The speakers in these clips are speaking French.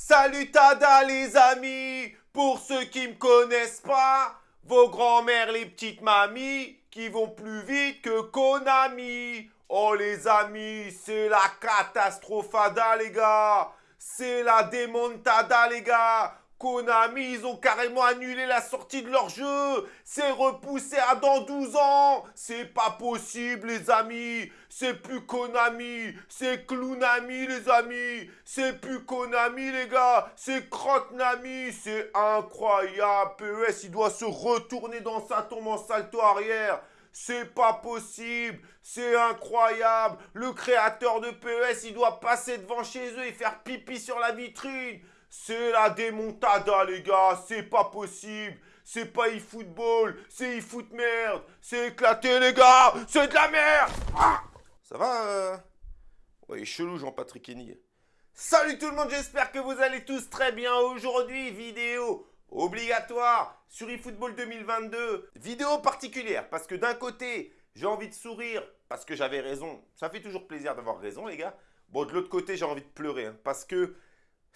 Salut Tada les amis. Pour ceux qui me connaissent pas, vos grands-mères les petites mamies qui vont plus vite que Konami. Oh les amis, c'est la catastrophada les gars. C'est la démontada les gars Konami, ils ont carrément annulé la sortie de leur jeu. C'est repoussé à dans 12 ans. C'est pas possible, les amis. C'est plus Konami. C'est Clownami, les amis. C'est plus Konami, les gars. C'est Crotnami. C'est incroyable. PES, il doit se retourner dans sa tombe en salto arrière. C'est pas possible, c'est incroyable. Le créateur de PES, il doit passer devant chez eux et faire pipi sur la vitrine. C'est la démontada, les gars. C'est pas possible. C'est pas e-football. C'est e-foot merde. C'est éclaté, les gars. C'est de la merde. Ça va euh... Chelou, Jean-Patrick Henny. Salut tout le monde, j'espère que vous allez tous très bien. Aujourd'hui, vidéo obligatoire sur eFootball 2022. Vidéo particulière parce que d'un côté, j'ai envie de sourire parce que j'avais raison. Ça fait toujours plaisir d'avoir raison, les gars. Bon, de l'autre côté, j'ai envie de pleurer hein, parce que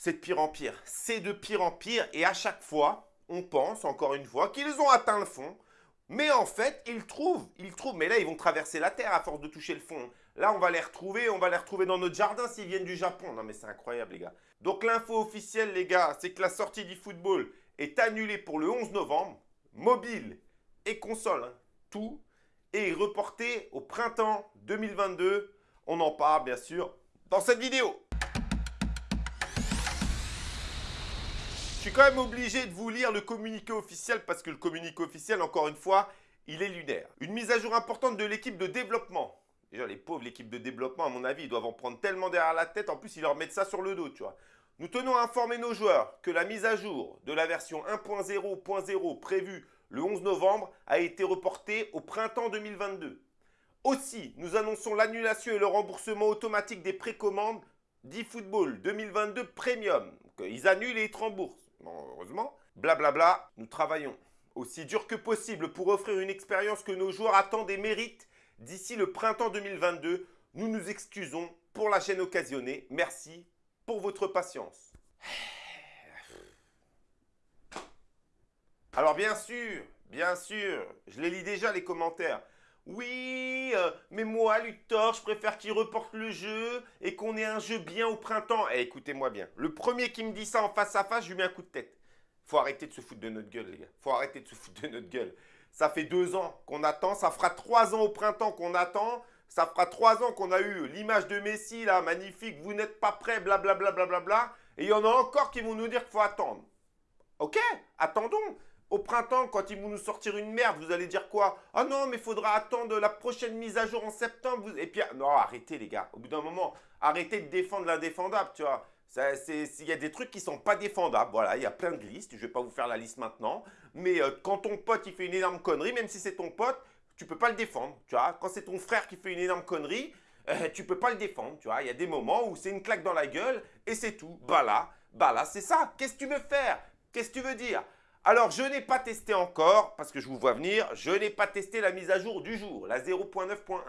c'est de pire en pire. C'est de pire en pire et à chaque fois, on pense, encore une fois, qu'ils ont atteint le fond. Mais en fait, ils trouvent, ils trouvent. Mais là, ils vont traverser la Terre à force de toucher le fond. Là, on va les retrouver, on va les retrouver dans notre jardin s'ils viennent du Japon. Non mais c'est incroyable, les gars. Donc l'info officielle, les gars, c'est que la sortie du football est annulée pour le 11 novembre. Mobile et console, hein, tout, est reporté au printemps 2022. On en parle, bien sûr, dans cette vidéo. Suis quand même obligé de vous lire le communiqué officiel parce que le communiqué officiel, encore une fois, il est lunaire. Une mise à jour importante de l'équipe de développement. Déjà, les pauvres, l'équipe de développement, à mon avis, ils doivent en prendre tellement derrière la tête. En plus, ils leur mettent ça sur le dos, tu vois. Nous tenons à informer nos joueurs que la mise à jour de la version 1.0.0 prévue le 11 novembre a été reportée au printemps 2022. Aussi, nous annonçons l'annulation et le remboursement automatique des précommandes d'eFootball 2022 Premium. Ils annulent et ils te remboursent heureusement. Blablabla, bla bla, nous travaillons aussi dur que possible pour offrir une expérience que nos joueurs attendent et méritent d'ici le printemps 2022. Nous nous excusons pour la chaîne occasionnée. Merci pour votre patience. Alors bien sûr, bien sûr, je les lis déjà les commentaires. Oui, euh, mais moi, Luthor, je préfère qu'il reporte le jeu et qu'on ait un jeu bien au printemps. Eh, écoutez-moi bien. Le premier qui me dit ça en face à face, je lui mets un coup de tête. Faut arrêter de se foutre de notre gueule, les gars. Faut arrêter de se foutre de notre gueule. Ça fait deux ans qu'on attend. Ça fera trois ans au printemps qu'on attend. Ça fera trois ans qu'on a eu l'image de Messi, là, magnifique. Vous n'êtes pas prêts, blablabla. Bla, bla, bla, et il y en a encore qui vont nous dire qu'il faut attendre. Ok, attendons. Au printemps, quand ils vont nous sortir une merde, vous allez dire quoi? Ah non, mais il faudra attendre la prochaine mise à jour en septembre. Et puis, non, arrêtez les gars. Au bout d'un moment, arrêtez de défendre l'indéfendable, tu vois. Il y a des trucs qui sont pas défendables. Voilà, il y a plein de listes. Je vais pas vous faire la liste maintenant. Mais euh, quand ton pote, il fait une énorme connerie, même si c'est ton pote, tu peux pas le défendre, tu vois. Quand c'est ton frère qui fait une énorme connerie, euh, tu peux pas le défendre, tu vois. Il y a des moments où c'est une claque dans la gueule et c'est tout. Bah là, bah là, c'est ça. Qu'est-ce que tu veux faire? Qu'est-ce que tu veux dire? Alors, je n'ai pas testé encore, parce que je vous vois venir, je n'ai pas testé la mise à jour du jour, la 0.9.1.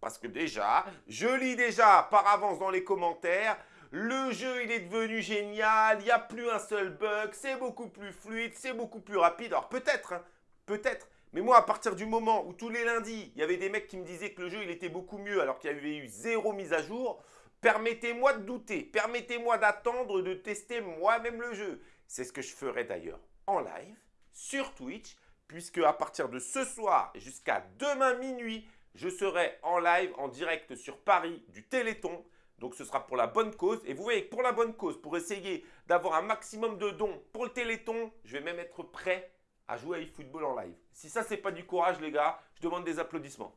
Parce que déjà, je lis déjà par avance dans les commentaires, le jeu il est devenu génial, il n'y a plus un seul bug, c'est beaucoup plus fluide, c'est beaucoup plus rapide. Alors peut-être, hein, peut-être, mais moi à partir du moment où tous les lundis, il y avait des mecs qui me disaient que le jeu il était beaucoup mieux alors qu'il y avait eu zéro mise à jour, permettez-moi de douter, permettez-moi d'attendre de tester moi-même le jeu. C'est ce que je ferai d'ailleurs en live sur Twitch, puisque à partir de ce soir jusqu'à demain minuit, je serai en live, en direct sur Paris du Téléthon. Donc ce sera pour la bonne cause. Et vous voyez pour la bonne cause, pour essayer d'avoir un maximum de dons pour le Téléthon, je vais même être prêt à jouer à eFootball en live. Si ça, c'est pas du courage, les gars, je demande des applaudissements.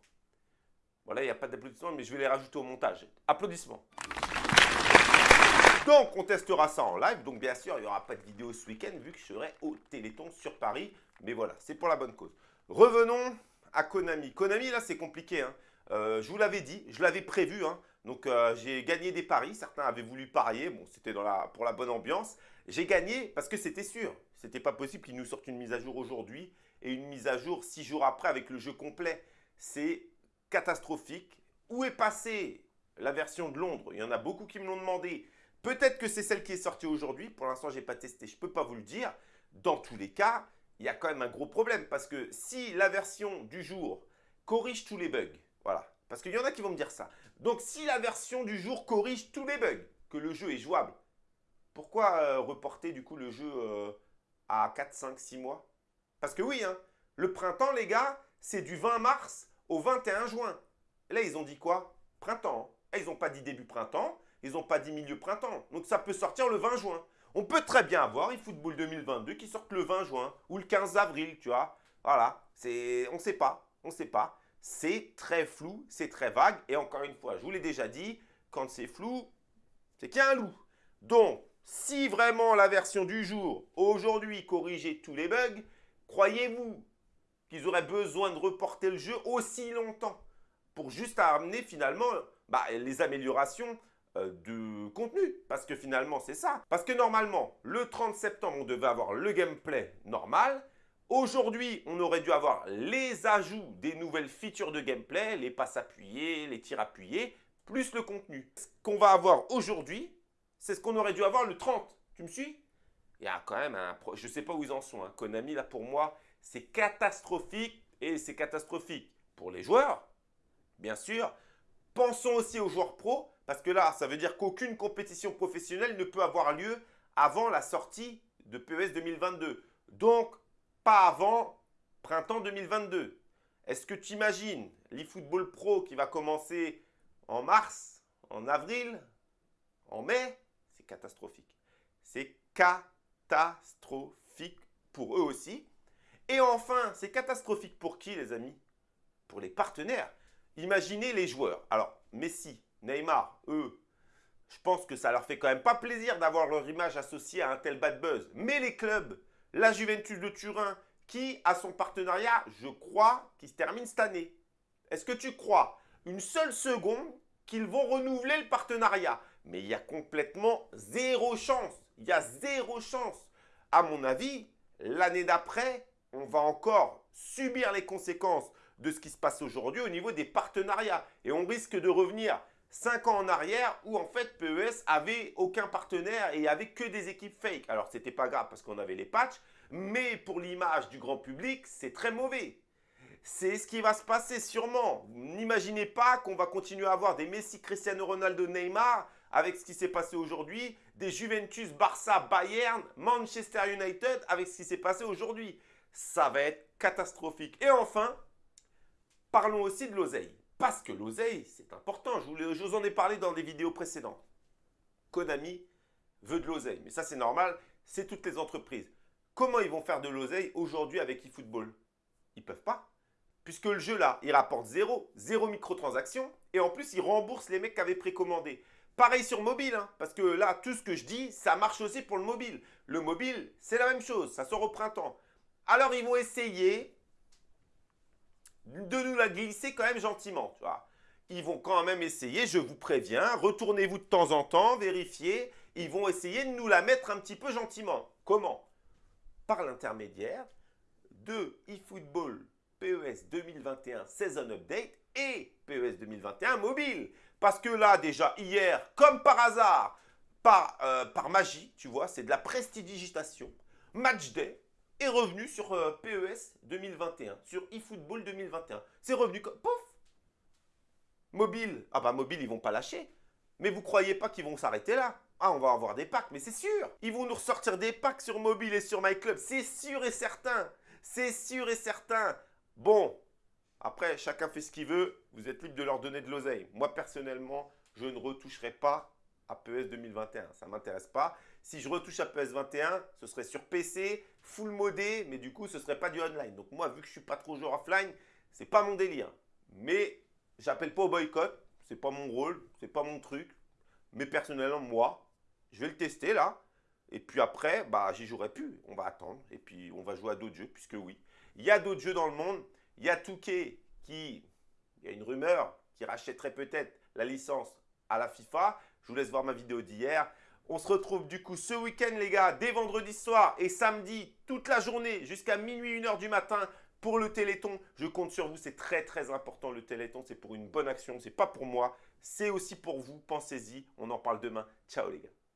Voilà, il n'y a pas d'applaudissements, mais je vais les rajouter au montage. Applaudissements. Donc, on testera ça en live. Donc, bien sûr, il n'y aura pas de vidéo ce week-end vu que je serai au Téléthon sur Paris. Mais voilà, c'est pour la bonne cause. Revenons à Konami. Konami, là, c'est compliqué. Hein. Euh, je vous l'avais dit, je l'avais prévu. Hein. Donc, euh, j'ai gagné des paris. Certains avaient voulu parier. Bon, c'était pour la bonne ambiance. J'ai gagné parce que c'était sûr. C'était pas possible qu'ils nous sortent une mise à jour aujourd'hui et une mise à jour six jours après avec le jeu complet. C'est catastrophique. Où est passée la version de Londres? Il y en a beaucoup qui me l'ont demandé Peut-être que c'est celle qui est sortie aujourd'hui. Pour l'instant, je n'ai pas testé, je ne peux pas vous le dire. Dans tous les cas, il y a quand même un gros problème parce que si la version du jour corrige tous les bugs, voilà, parce qu'il y en a qui vont me dire ça. Donc, si la version du jour corrige tous les bugs, que le jeu est jouable, pourquoi euh, reporter du coup le jeu euh, à 4, 5, 6 mois? Parce que oui, hein, le printemps, les gars, c'est du 20 mars au 21 juin. là, ils ont dit quoi? Printemps. Et ils n'ont pas dit début printemps, ils n'ont pas dit milieu printemps. Donc ça peut sortir le 20 juin. On peut très bien avoir eFootball 2022 qui sortent le 20 juin ou le 15 avril, tu vois. Voilà, on ne sait pas, on ne sait pas. C'est très flou, c'est très vague. Et encore une fois, je vous l'ai déjà dit, quand c'est flou, c'est qu'il y a un loup. Donc, si vraiment la version du jour, aujourd'hui, corrigeait tous les bugs, croyez-vous qu'ils auraient besoin de reporter le jeu aussi longtemps pour juste amener finalement bah, les améliorations euh, de contenu. Parce que finalement, c'est ça. Parce que normalement, le 30 septembre, on devait avoir le gameplay normal. Aujourd'hui, on aurait dû avoir les ajouts des nouvelles features de gameplay, les passes appuyées, les tirs appuyés, plus le contenu. Ce qu'on va avoir aujourd'hui, c'est ce qu'on aurait dû avoir le 30. Tu me suis? Il y a quand même un... Je sais pas où ils en sont. Hein. Konami, là, pour moi, c'est catastrophique. Et c'est catastrophique pour les joueurs, bien sûr. Pensons aussi aux joueurs pros, parce que là, ça veut dire qu'aucune compétition professionnelle ne peut avoir lieu avant la sortie de PES 2022. Donc, pas avant printemps 2022. Est-ce que tu imagines l'eFootball Pro qui va commencer en mars, en avril, en mai? C'est catastrophique. C'est catastrophique pour eux aussi. Et enfin, c'est catastrophique pour qui, les amis? Pour les partenaires. Imaginez les joueurs. Alors, Messi, Neymar, eux, je pense que ça leur fait quand même pas plaisir d'avoir leur image associée à un tel bad buzz. Mais les clubs, la Juventus de Turin, qui a son partenariat, je crois, qui se termine cette année. Est-ce que tu crois une seule seconde qu'ils vont renouveler le partenariat? Mais il y a complètement zéro chance. Il y a zéro chance. À mon avis, l'année d'après, on va encore subir les conséquences de ce qui se passe aujourd'hui au niveau des partenariats. Et on risque de revenir 5 ans en arrière où en fait PES avait aucun partenaire et avait que des équipes fake. Alors c'était pas grave parce qu'on avait les patchs, mais pour l'image du grand public, c'est très mauvais. C'est ce qui va se passer sûrement. N'imaginez pas qu'on va continuer à avoir des Messi, Cristiano Ronaldo, Neymar avec ce qui s'est passé aujourd'hui, des Juventus, Barça, Bayern, Manchester United avec ce qui s'est passé aujourd'hui ça va être catastrophique. Et enfin, parlons aussi de l'oseille. Parce que l'oseille, c'est important. Je vous, en ai parlé dans des vidéos précédentes. Konami veut de l'oseille. Mais ça, c'est normal. C'est toutes les entreprises. Comment ils vont faire de l'oseille aujourd'hui avec eFootball? Ils peuvent pas. Puisque le jeu là, il rapporte zéro, zéro microtransaction. Et en plus, il rembourse les mecs qui avaient précommandé. Pareil sur mobile, hein, parce que là, tout ce que je dis, ça marche aussi pour le mobile. Le mobile, c'est la même chose, ça sort au printemps. Alors, ils vont essayer de nous la glisser quand même gentiment, tu vois. Ils vont quand même essayer, je vous préviens, retournez-vous de temps en temps, vérifiez. Ils vont essayer de nous la mettre un petit peu gentiment. Comment? Par l'intermédiaire de eFootball PES 2021 Season Update et PES 2021 Mobile. Parce que là, déjà, hier, comme par hasard, par, euh, par magie, tu vois, c'est de la prestidigitation. Match day, est revenu sur euh, PES 2021, sur eFootball 2021. C'est revenu comme... Pouf Mobile. Ah bah mobile, ils vont pas lâcher. Mais vous croyez pas qu'ils vont s'arrêter là? Ah, on va avoir des packs, mais c'est sûr Ils vont nous ressortir des packs sur mobile et sur MyClub. C'est sûr et certain C'est sûr et certain Bon, après, chacun fait ce qu'il veut. Vous êtes libre de leur donner de l'oseille. Moi, personnellement, je ne retoucherai pas à PES 2021. Ça m'intéresse pas. Si je retouche à PES 21, ce serait sur PC, full modé, mais du coup, ce ne serait pas du online. Donc moi, vu que je ne suis pas trop joueur offline, ce n'est pas mon délire. Mais j'appelle pas au boycott. Ce n'est pas mon rôle, ce n'est pas mon truc. Mais personnellement, moi, je vais le tester là. Et puis après, bah, j'y jouerai plus. On va attendre. Et puis, on va jouer à d'autres jeux, puisque oui. Il y a d'autres jeux dans le monde. Il y a Touquet qui, il y a une rumeur, qui rachèterait peut-être la licence à la FIFA. Je vous laisse voir ma vidéo d'hier. On se retrouve du coup ce week-end les gars, dès vendredi soir et samedi, toute la journée jusqu'à minuit, 1h du matin pour le Téléthon. Je compte sur vous, c'est très très important le Téléthon, c'est pour une bonne action, c'est pas pour moi, c'est aussi pour vous, pensez-y, on en parle demain. Ciao les gars.